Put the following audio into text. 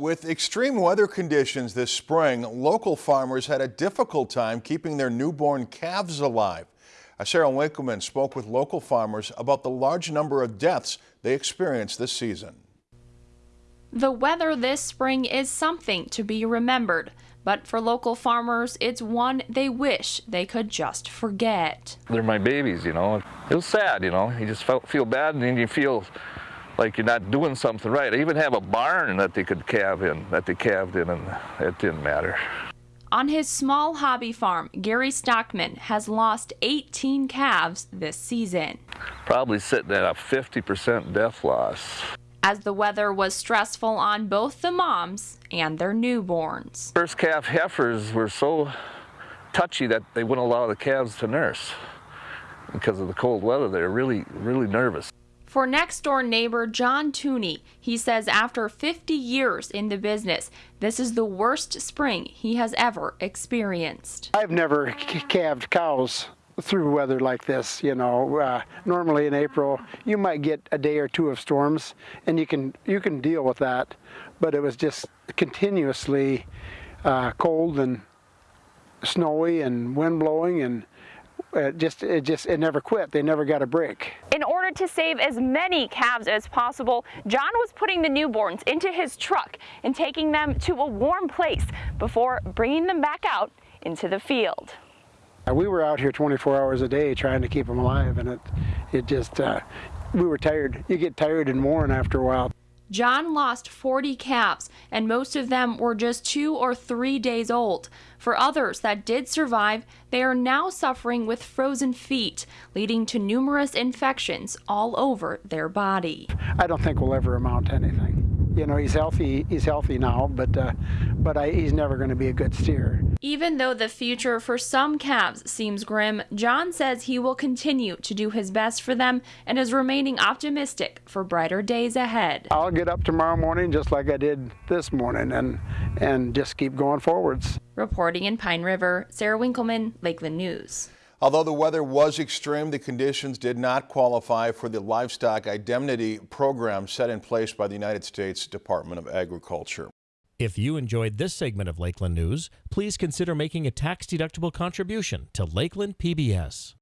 With extreme weather conditions this spring, local farmers had a difficult time keeping their newborn calves alive. Uh, Sarah Winkleman spoke with local farmers about the large number of deaths they experienced this season. The weather this spring is something to be remembered, but for local farmers, it's one they wish they could just forget. They're my babies, you know. It was sad, you know. You just felt, feel bad and then you feel like you're not doing something right. I even have a barn that they could calve in, that they calved in, and it didn't matter. On his small hobby farm, Gary Stockman has lost 18 calves this season. Probably sitting at a 50% death loss. As the weather was stressful on both the moms and their newborns. First calf heifers were so touchy that they wouldn't allow the calves to nurse because of the cold weather. They're really, really nervous. For next door neighbor John Tooney, he says after 50 years in the business, this is the worst spring he has ever experienced. I've never calved cows through weather like this. You know, uh, normally in April you might get a day or two of storms, and you can you can deal with that. But it was just continuously uh, cold and snowy and wind blowing and it just it just it never quit they never got a break in to save as many calves as possible john was putting the newborns into his truck and taking them to a warm place before bringing them back out into the field. Uh, we were out here 24 hours a day trying to keep them alive and it it just uh, we were tired. You get tired and worn after a while John lost 40 calves, and most of them were just two or three days old. For others that did survive, they are now suffering with frozen feet, leading to numerous infections all over their body. I don't think we'll ever amount to anything you know he's healthy he's healthy now but uh, but I, he's never going to be a good steer. Even though the future for some calves seems grim john says he will continue to do his best for them and is remaining optimistic for brighter days ahead. I'll get up tomorrow morning just like i did this morning and and just keep going forwards. Reporting in pine river sarah winkleman lakeland news Although the weather was extreme, the conditions did not qualify for the livestock indemnity program set in place by the United States Department of Agriculture. If you enjoyed this segment of Lakeland News, please consider making a tax-deductible contribution to Lakeland PBS.